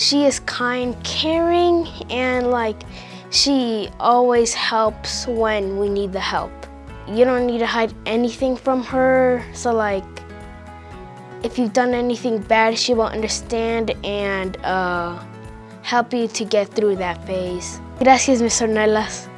She is kind, caring, and like she always helps when we need the help. You don't need to hide anything from her, so like if you've done anything bad, she will understand and uh, help you to get through that phase. Gracias, Miss Ornelas.